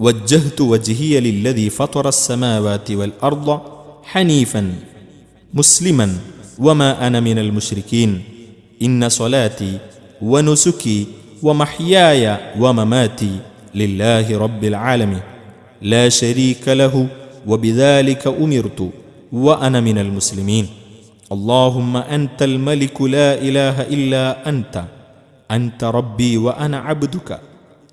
وجهت وجهي للذي فطر السماوات والأرض حنيفا مسلما وما أنا من المشركين. إن صلاتي ونسكي ومحياي ومماتي لله رب العالمين. لا شريك له وبذلك أمرت وأنا من المسلمين. اللهم أنت الملك لا إله إلا أنت. أنت ربي وأنا عبدك.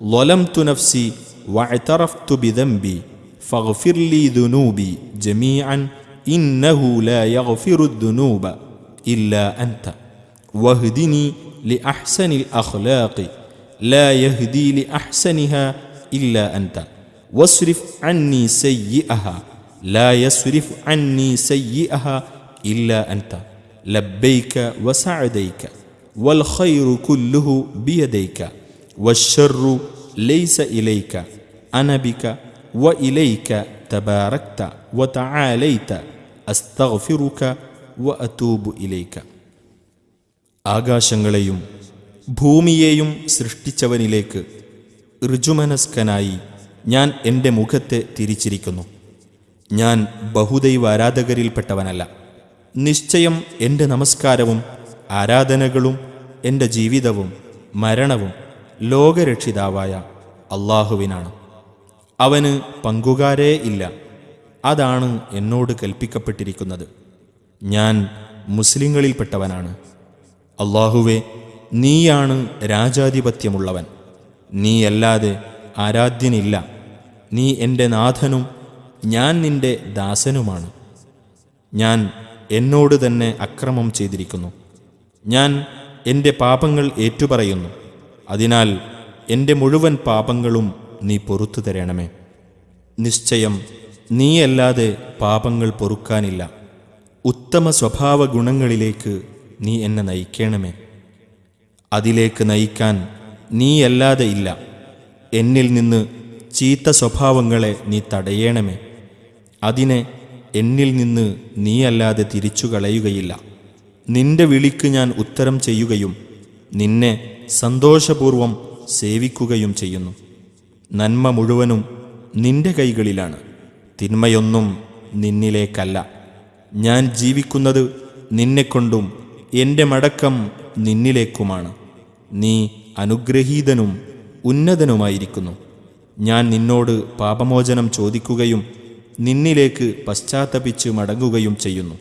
ظلمت نفسي واعترفت بذنبي فاغفر لي ذنوبي جميعا إنه لا يغفر الذنوب إلا أنت. واهدني لأحسن الأخلاق لا يهدي لأحسنها إلا أنت. واصرف عني سيئها لا يصرف عني سيئها إلا أنت. لبيك وسعديك والخير كله بيديك والشر ليس അനബിക വ ഇലൈക തബാറക്ത വ തആലൈത അസ്തഗ്ഫിറുക വ അതൂബു ഇലൈക ആകാശങ്ങളെയും ഭൂമിയെയും സൃഷ്ടിച്ചവനിലേക്ക് ഋജുമനസ്കനായി ഞാൻ എന്റെ മുഖത്തെ തിരിച്ചിരിക്കുന്നു. ഞാൻ ബഹുദൈവ ആരാധകരിൽപ്പെട്ടവനല്ല. നിശ്ചയം എന്റെ നമസ്കാരവും ആരാധനകളും എന്റെ ജീവിതവും മരണവും ലോകരക്ഷിതാവായ അള്ളാഹുവിനാണ്. അവന് പങ്കുകാരേ ഇല്ല. അതാണ് എന്നോട് കൽപ്പിക്കപ്പെട്ടിരിക്കുന്നത്. ഞാൻ മുസ്ലിങ്ങളിൽപ്പെട്ടവനാണ്. അള്ളാഹുവെ നീയാണ് രാജാധിപത്യമുള്ളവൻ. നീയല്ലാതെ ആരാധ്യനില്ല. നീ എന്റെ നാഥനും ഞാൻ നിന്റെ ദാസനുമാണ്. ഞാൻ എന്നോട് തന്നെ അക്രമം ചെയ്തിരിക്കുന്നു. ഞാൻ എന്റെ പാപങ്ങൾ ഏറ്റുപറയുന്നു. അതിനാൽ എന്റെ മുഴുവൻ പാപങ്ങളും നീ പൊറത്തു തരണമേ. നിശ്ചയം നീയല്ലാതെ പാപങ്ങൾ പൊറുക്കാനില്ല. ഉത്തമ സ്വഭാവ ഗുണങ്ങളിലേക്ക് നീ എന്നെ നയിക്കണമേ. അതിലേക്ക് നയിക്കാൻ നീയല്ലാതെ ഇല്ല. എന്നിൽ നിന്ന് ചീത്ത സ്വഭാവങ്ങളെ നീ തടയണമേ. അതിനെ എന്നിൽ നിന്ന് നീയല്ലാതെ തിരിച്ചു കളയുകയില്ല നിന്റെ വിളിക്ക് ഞാൻ ഉത്തരം ചെയ്യുകയും നിന്നെ സന്തോഷപൂർവം സേവിക്കുകയും ചെയ്യുന്നു. നന്മ മുഴുവനും നിന്റെ കൈകളിലാണ്. തിന്മയൊന്നും നിന്നിലേക്കല്ല. ഞാൻ ജീവിക്കുന്നത് നിന്നെക്കൊണ്ടും എന്റെ മടക്കം നിന്നിലേക്കുമാണ്. നീ അനുഗ്രഹീതനും ഉന്നതനുമായിരിക്കുന്നു. ഞാൻ നിന്നോട് പാപമോചനം ചോദിക്കുകയും നിന്നിലേക്ക് പശ്ചാത്തപിച്ച് മടങ്ങുകയും ചെയ്യുന്നു.